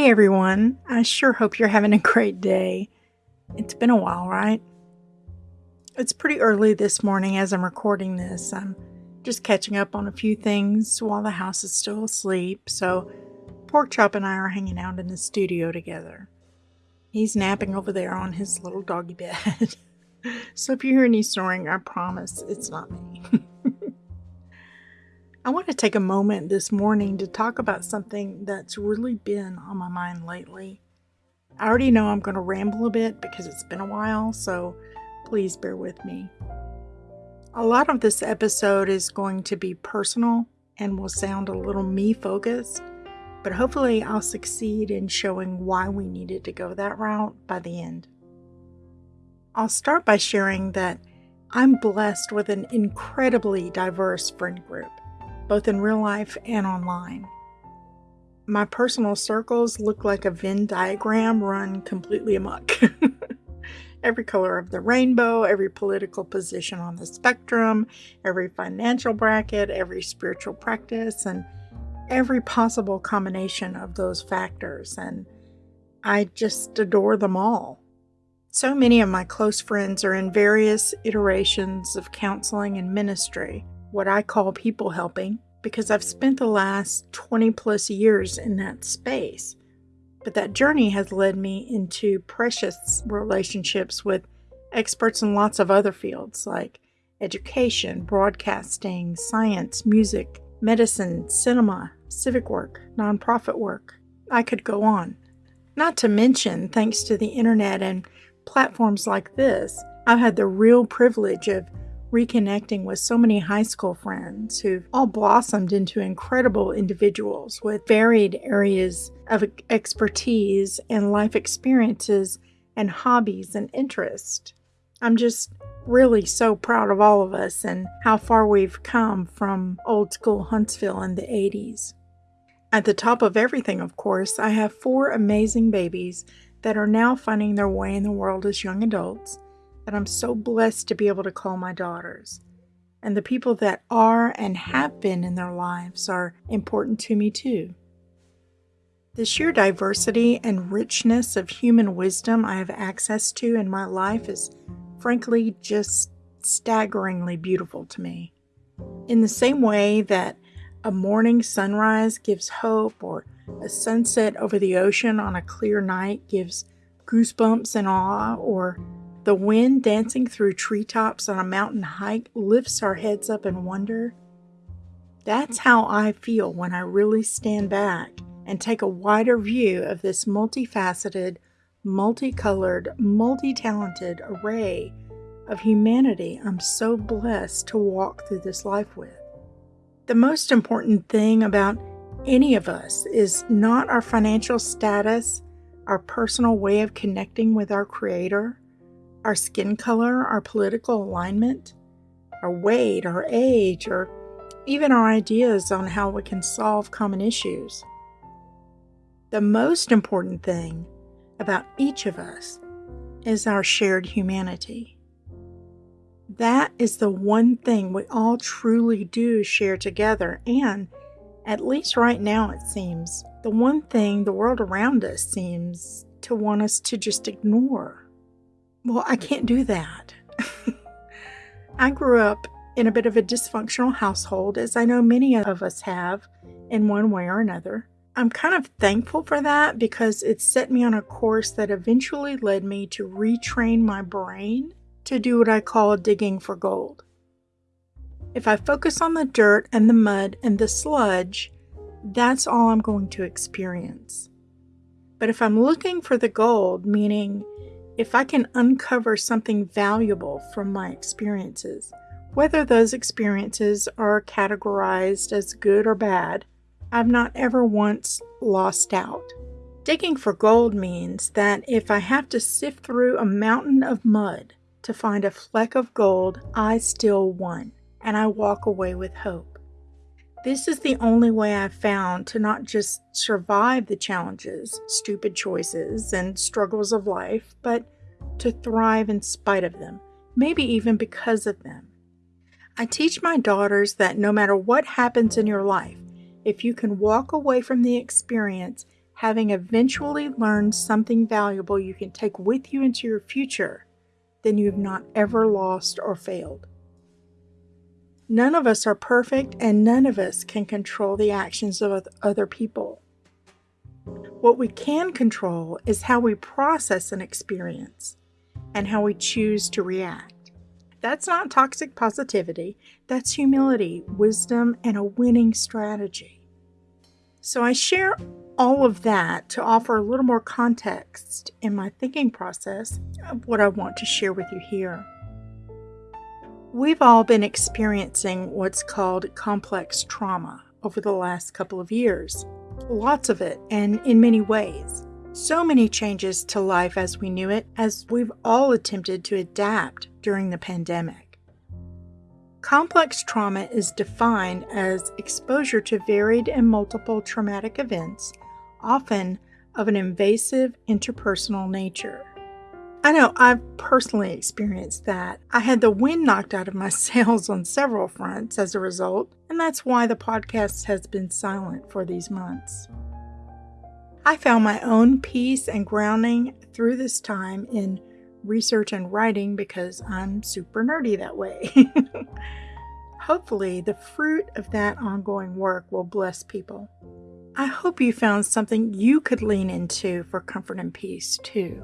Hey everyone, I sure hope you're having a great day. It's been a while, right? It's pretty early this morning as I'm recording this. I'm just catching up on a few things while the house is still asleep, so Porkchop and I are hanging out in the studio together. He's napping over there on his little doggy bed. so if you hear any snoring, I promise it's not me. I want to take a moment this morning to talk about something that's really been on my mind lately. I already know I'm going to ramble a bit because it's been a while, so please bear with me. A lot of this episode is going to be personal and will sound a little me focused, but hopefully I'll succeed in showing why we needed to go that route by the end. I'll start by sharing that I'm blessed with an incredibly diverse friend group both in real life and online. My personal circles look like a Venn diagram run completely amok. every color of the rainbow, every political position on the spectrum, every financial bracket, every spiritual practice, and every possible combination of those factors. And I just adore them all. So many of my close friends are in various iterations of counseling and ministry what I call people helping because I've spent the last 20 plus years in that space. But that journey has led me into precious relationships with experts in lots of other fields like education, broadcasting, science, music, medicine, cinema, civic work, nonprofit work. I could go on. Not to mention, thanks to the internet and platforms like this, I've had the real privilege of reconnecting with so many high school friends who've all blossomed into incredible individuals with varied areas of expertise and life experiences and hobbies and interests. I'm just really so proud of all of us and how far we've come from old school Huntsville in the 80s. At the top of everything, of course, I have four amazing babies that are now finding their way in the world as young adults that I'm so blessed to be able to call my daughters. And the people that are and have been in their lives are important to me too. The sheer diversity and richness of human wisdom I have access to in my life is frankly just staggeringly beautiful to me. In the same way that a morning sunrise gives hope, or a sunset over the ocean on a clear night gives goosebumps and awe, or the wind dancing through treetops on a mountain hike lifts our heads up in wonder. That's how I feel when I really stand back and take a wider view of this multifaceted, multicolored, multi talented array of humanity I'm so blessed to walk through this life with. The most important thing about any of us is not our financial status, our personal way of connecting with our Creator, our skin color, our political alignment, our weight, our age, or even our ideas on how we can solve common issues. The most important thing about each of us is our shared humanity. That is the one thing we all truly do share together, and at least right now, it seems, the one thing the world around us seems to want us to just ignore. Well, I can't do that. I grew up in a bit of a dysfunctional household, as I know many of us have in one way or another. I'm kind of thankful for that because it set me on a course that eventually led me to retrain my brain to do what I call digging for gold. If I focus on the dirt and the mud and the sludge, that's all I'm going to experience. But if I'm looking for the gold, meaning if I can uncover something valuable from my experiences, whether those experiences are categorized as good or bad, I've not ever once lost out. Digging for gold means that if I have to sift through a mountain of mud to find a fleck of gold, I still won, and I walk away with hope. This is the only way I've found to not just survive the challenges, stupid choices, and struggles of life, but to thrive in spite of them, maybe even because of them. I teach my daughters that no matter what happens in your life, if you can walk away from the experience having eventually learned something valuable you can take with you into your future, then you have not ever lost or failed. None of us are perfect, and none of us can control the actions of other people. What we can control is how we process an experience and how we choose to react. That's not toxic positivity, that's humility, wisdom, and a winning strategy. So I share all of that to offer a little more context in my thinking process of what I want to share with you here. We've all been experiencing what's called complex trauma over the last couple of years. Lots of it, and in many ways. So many changes to life as we knew it, as we've all attempted to adapt during the pandemic. Complex trauma is defined as exposure to varied and multiple traumatic events, often of an invasive interpersonal nature. I know I've personally experienced that. I had the wind knocked out of my sails on several fronts as a result, and that's why the podcast has been silent for these months. I found my own peace and grounding through this time in research and writing because I'm super nerdy that way. Hopefully, the fruit of that ongoing work will bless people. I hope you found something you could lean into for comfort and peace too.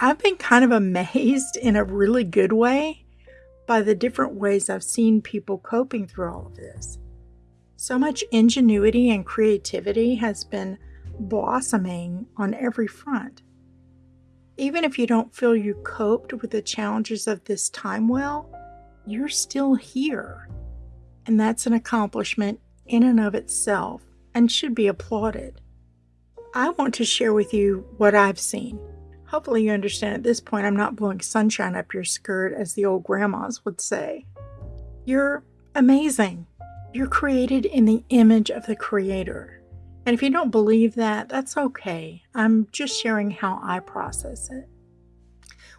I've been kind of amazed in a really good way by the different ways I've seen people coping through all of this. So much ingenuity and creativity has been blossoming on every front. Even if you don't feel you coped with the challenges of this time well, you're still here. And that's an accomplishment in and of itself and should be applauded. I want to share with you what I've seen. Hopefully, you understand at this point I'm not blowing sunshine up your skirt, as the old grandmas would say. You're amazing. You're created in the image of the Creator. And if you don't believe that, that's okay. I'm just sharing how I process it.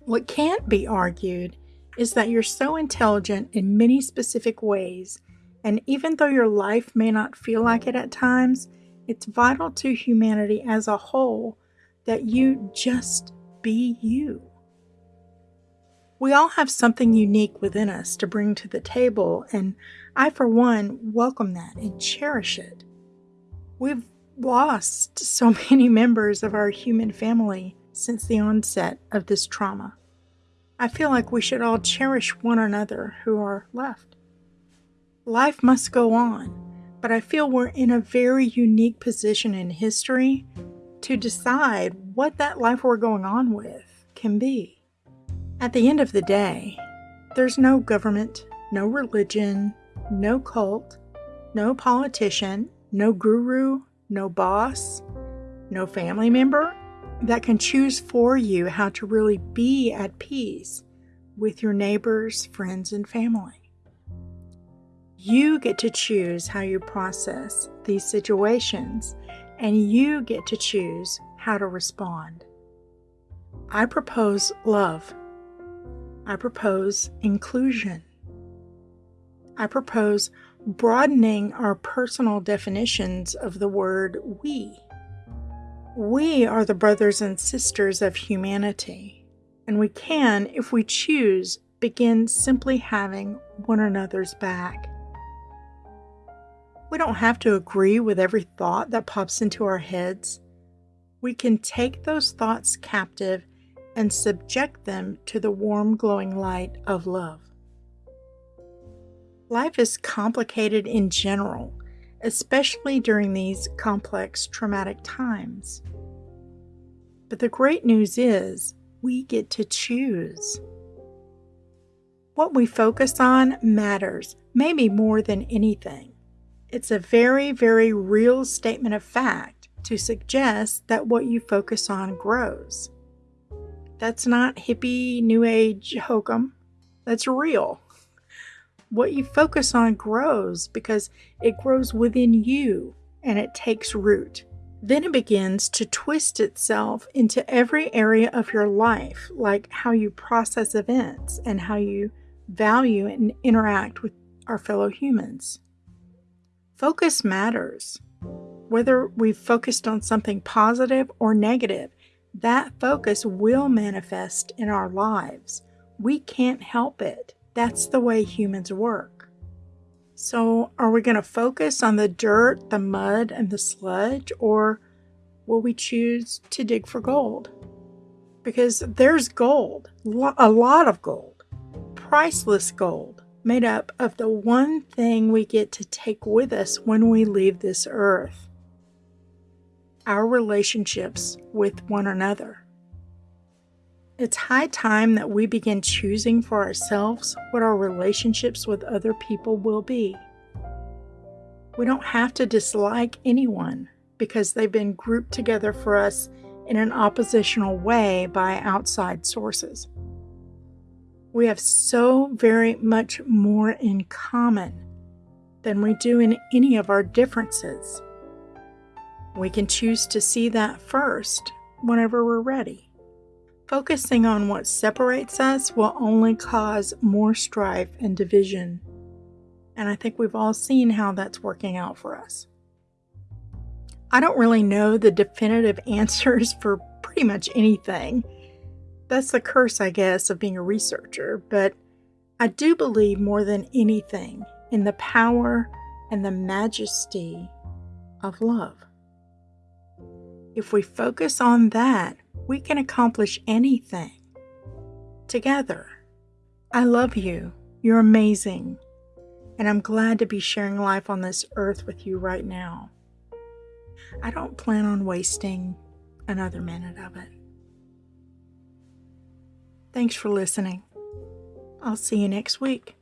What can't be argued is that you're so intelligent in many specific ways, and even though your life may not feel like it at times, it's vital to humanity as a whole that you just be you. We all have something unique within us to bring to the table, and I, for one, welcome that and cherish it. We've lost so many members of our human family since the onset of this trauma. I feel like we should all cherish one another who are left. Life must go on, but I feel we're in a very unique position in history to decide what that life we're going on with can be. At the end of the day, there's no government, no religion, no cult, no politician, no guru, no boss, no family member that can choose for you how to really be at peace with your neighbors, friends, and family. You get to choose how you process these situations, and you get to choose how to respond. I propose love. I propose inclusion. I propose broadening our personal definitions of the word we. We are the brothers and sisters of humanity, and we can, if we choose, begin simply having one another's back. We don't have to agree with every thought that pops into our heads. We can take those thoughts captive and subject them to the warm, glowing light of love. Life is complicated in general, especially during these complex traumatic times. But the great news is we get to choose. What we focus on matters, maybe more than anything. It's a very, very real statement of fact to suggest that what you focus on grows. That's not hippie, new age hokum. That's real what you focus on grows because it grows within you and it takes root. Then it begins to twist itself into every area of your life, like how you process events and how you value and interact with our fellow humans. Focus matters. Whether we've focused on something positive or negative, that focus will manifest in our lives. We can't help it. That's the way humans work. So, are we going to focus on the dirt, the mud, and the sludge, or will we choose to dig for gold? Because there's gold, a lot of gold, priceless gold, made up of the one thing we get to take with us when we leave this earth our relationships with one another. It's high time that we begin choosing for ourselves what our relationships with other people will be. We don't have to dislike anyone because they've been grouped together for us in an oppositional way by outside sources. We have so very much more in common than we do in any of our differences. We can choose to see that first whenever we're ready. Focusing on what separates us will only cause more strife and division. And I think we've all seen how that's working out for us. I don't really know the definitive answers for pretty much anything. That's the curse, I guess, of being a researcher, but I do believe more than anything in the power and the majesty of love. If we focus on that, we can accomplish anything. Together. I love you. You're amazing. And I'm glad to be sharing life on this earth with you right now. I don't plan on wasting another minute of it. Thanks for listening. I'll see you next week.